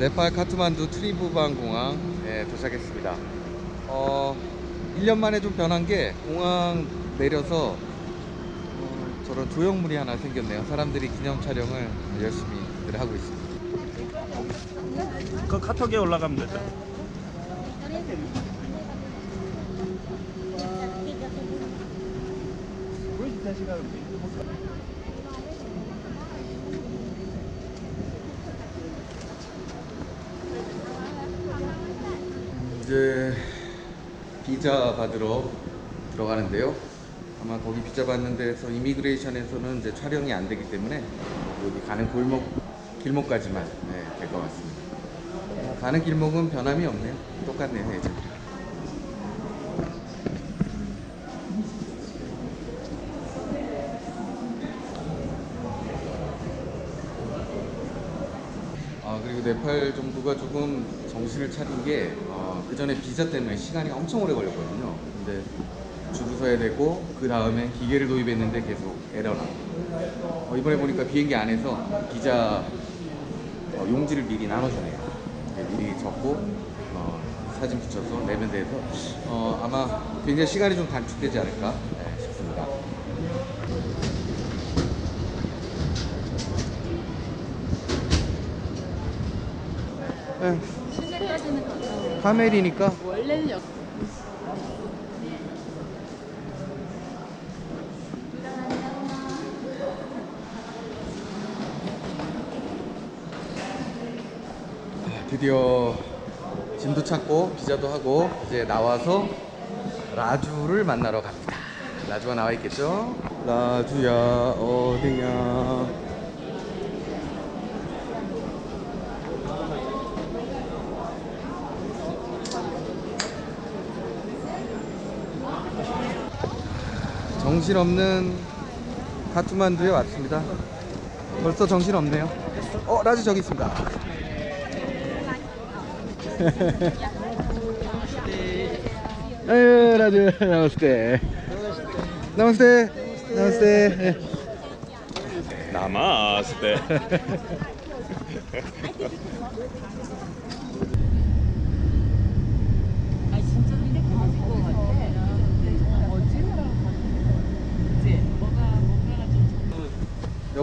네팔 카트만두 트리부반 공항에 도착했습니다. 어, 1년 만에 좀 변한 게 공항 내려서 어, 저런 조형물이 하나 생겼네요. 사람들이 기념 촬영을 열심히들 하고 있습니다. 그 카톡에 올라가면 되죠. 이제 비자 받으러 들어가는데요. 아마 거기 비자 받는 데서 이미그레이션에서는 이제 촬영이 안 되기 때문에 여기 가는 골목 길목까지만 네, 될 것 같습니다. 어, 가는 길목은 변함이 없네요. 똑같네요, 예전이랑. 아 그리고 네팔 정부가 조금 정신을 차린 게 어, 그 전에 비자 때문에 시간이 엄청 오래 걸렸거든요. 근데 줄을 서야 되고 그 다음에 기계를 도입했는데 계속 에러나. 어, 이번에 보니까 비행기 안에서 비자 어, 용지를 미리 나눠주네요. 네, 미리 적고 어, 사진 붙여서 내면 돼서 어, 아마 굉장히 시간이 좀 단축되지 않을까 네, 싶습니다. 네, 가까워. 카멜이니까 원래는 역. 드디어 짐도 찾고 비자도 하고 이제 나와서 라주를 만나러 갑니다. 라주가 나와 있겠죠? 라주야 어디냐? 정신없는 카트만두에 왔습니다. 벌써 정신없네요. 어, 라주 저기 있습니다. 아유 라주 나마스테 나마스테 나마스테 나마스테. 아 진짜 이렇게 맞을 것 같아. 뭐지? 그치? 뭐가 뭔가가 좀.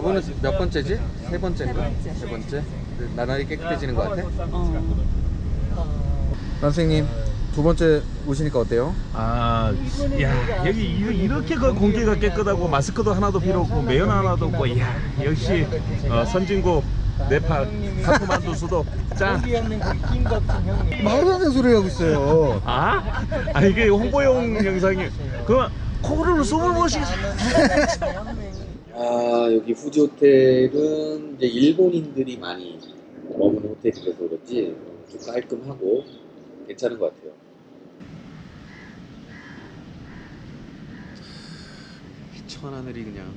여보는 몇 번째지? 세 번째인가? 세 번째. 세 번째? 그 나날이 깨끗해지는 것 같아? 어. 선생님 두 번째 오시니까 어때요? 아, 야 여기 이- 이렇게 그 공기가 깨끗하고 마스크도 하나도 필요 없고 매연 하나도 없고, 야 역시 어, 선진국 네팔 카트만두 수도 짱. 말도 안 되는 소리 하고 있어요 아? 아 이게 홍보용 영상이 그럼 코를 숨을 못 쉬. 아 여기 후지 호텔은 이제 일본인들이 많이 머무는 호텔이라서 그런지 좀 깔끔하고 괜찮은 것 같아요. 천하늘이 그냥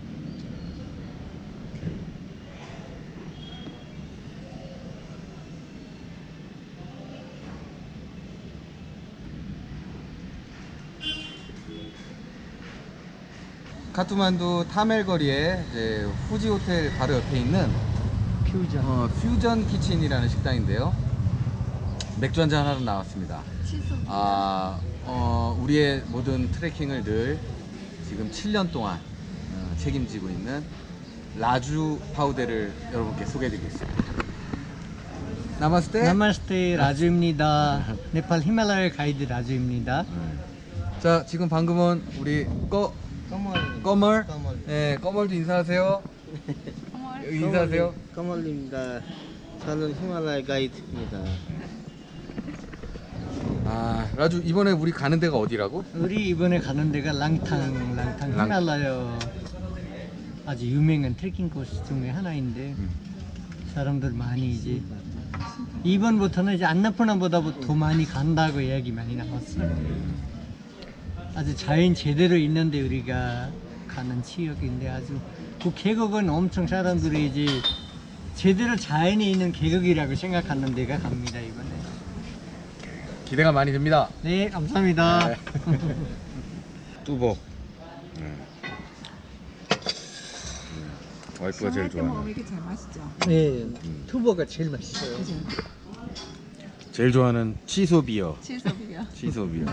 카트만두 타멜 거리에 이제 후지 호텔 바로 옆에 있는 퓨전 어, 퓨전 키친이라는 식당인데요. 맥주 한잔 하러 나왔습니다. 아, 어, 우리의 모든 트레킹을 늘 지금 7년 동안 어, 책임지고 있는 라주 파우데를 여러분께 소개해드리겠습니다. 나마스테. 나마스테 라주입니다. 네팔 히말라야 가이드 라주입니다. 자, 지금 방금은 우리 꺼 꺼멀. 꺼멀, 꺼멀. 네, 꺼멀도 인사하세요. 여기 인사하세요. 꺼멀입니다. 저는 히말라야 가이드입니다. 아, 라주 이번에 우리 가는 데가 어디라고? 우리 이번에 가는 데가 랑탕, 랑탕 랑- 히말라야 아주 유명한 트레킹 코스 중에 하나인데 음. 사람들 많이 이제 이번부터는 이제 안나푸나보다 더 많이 간다고 이야기 많이 나왔어요. 아주 자연 제대로 있는데 우리가 가는 지역인데 아주 그 계곡은 엄청 사람들이 이제 제대로 자연이 있는 계곡이라고 생각하는 데가 갑니다 이번에. 기대가 많이 됩니다. 네 감사합니다. 네. 뚜벅. 와이프가 제일 시원할 때 좋아하는. 먹으면 이게 제일 맛있죠. 네, 투버가 제일 맛있어요. 그죠? 제일 좋아하는 취소 비어. 치소비야. 취소 비어.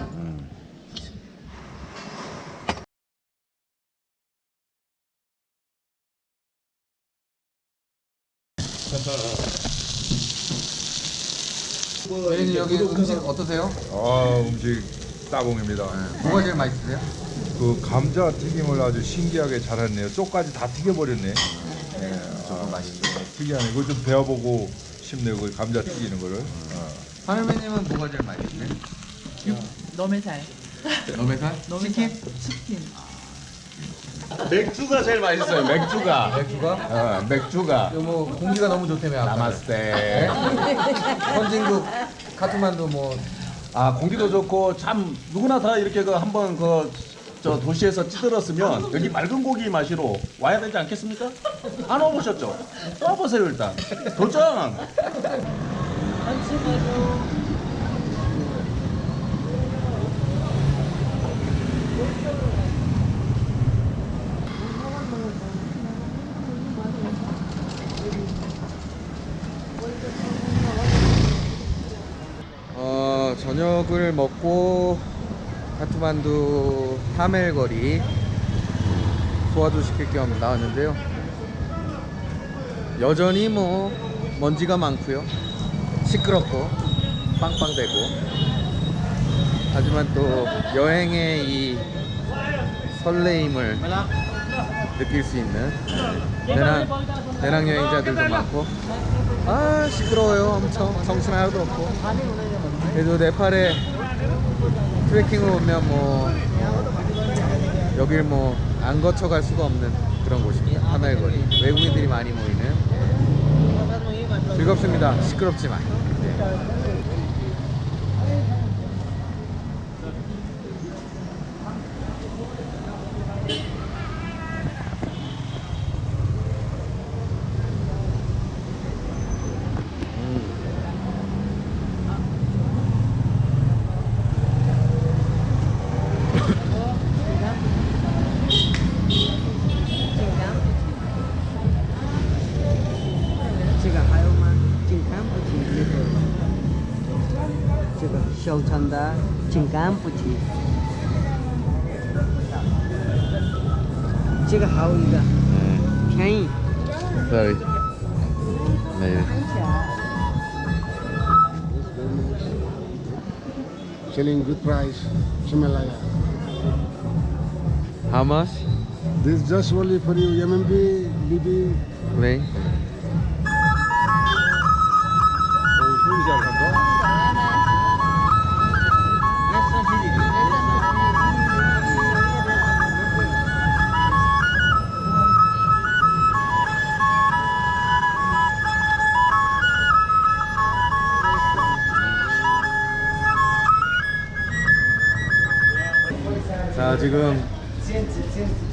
응. 님 여기 음식 어떠세요? 아 음식 따봉입니다. 뭐가 제일 맛있으세요? 그 감자 튀김을 아주 신기하게 잘했네요. 쪽까지 다 튀겨버렸네. 예, 저거 맛있죠. 특이하네. 이거 좀 배워보고 싶네요. 그 감자 튀기는 거를. 어. 하늘매님은 뭐가 제일 맛있으세요? 잘. 너메살? 치킨? 치킨. 맥주가 제일 맛있어요. 맥주가. 맥주가? 어, 맥주가. 이거 뭐 공기가 너무 좋다며 아까. 나마스테. 선진국 카트만두 뭐아 공기도 좋고 참 누구나 다 이렇게 그 한번 그 저 도시에서 찌들었으면 여기 맑은 고기 마시러 와야 되지 않겠습니까? 안 와보셨죠? 와보세요 일단. 도전. 저녁을 먹고 카트만두 타멜거리 소화도 시킬 겸 나왔는데요. 여전히 뭐 먼지가 많고요. 시끄럽고 빵빵대고 하지만 또 여행의 이 설레임을 느낄 수 있는 배낭, 배낭 여행자들도 많고 아 시끄러워요 엄청 정신 하나도 없고 그래도 네팔에 트레킹을 오면 뭐 여길 뭐 안 거쳐갈 수가 없는 그런 곳입니다. 하멜거리. 외국인들이 많이 모이는. 즐겁습니다. 시끄럽지만. 네. Uganda, Chinkampuchi. Chiga how is. Sorry. Maybe. Selling good price, Himalaya. How much? This just only for you, MMB, BB. Right. 자 지금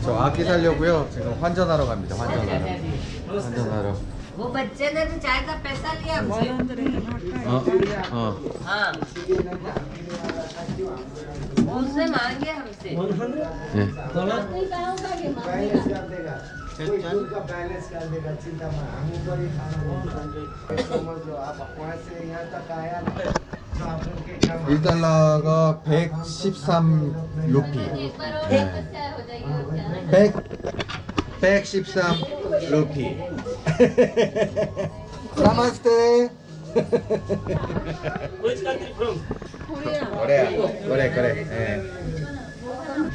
저 악기 살려고요. 지금 환전하러 갑니다. 환전하러. 환전하러. वो बच्चे ने तो चाय का पैसा लिया हमसे 어, 어. हाँ उससे मांगे हमसे 예. 일달러가 113 루피. 네. 100 113 루피. 나마스테. 코리아. 그래 그래. 예.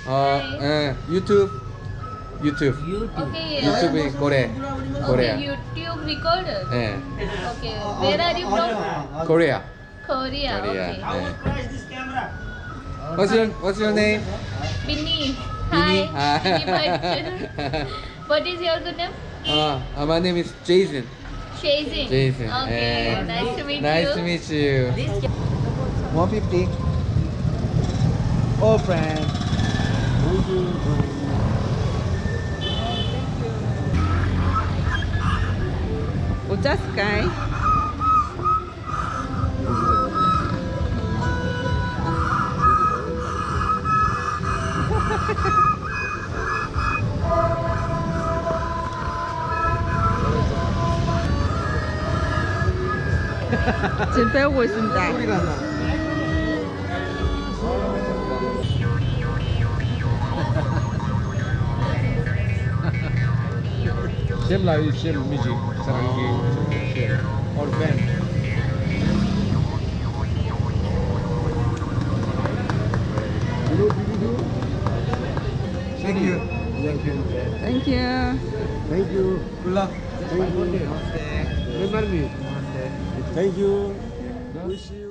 어, 예. 유튜브 유튜브 Okay, 유튜브 코레 코레아. okay, YouTube recorder. 예. Okay, where are you from? 코리아. Korea. Korea. Okay. Yeah. What's your What's your name? Binny. Hi. Hi. what is your good name? Uh, uh, my name is Jason. Jason. Jason. Okay. Yeah. nice to meet nice you. Nice to meet you. 150. All friends. Oh, that's guy. 지금 배우고 있습니다. Same like same music, sarangi, same. All band. Thank you. Thank you. Thank you. Thank you. Good luck. Thank you. Remember me. Thank you. Wish you.